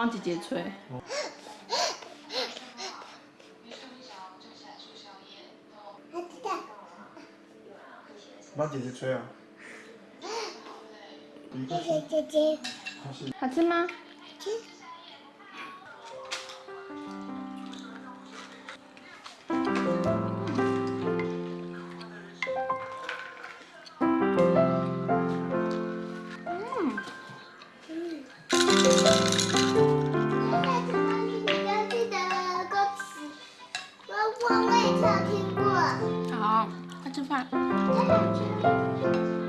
帮姐姐吹。帮姐姐吹啊！谢谢姐姐。好吃吗？吃我我也想听过。好快吃饭。太好吃。了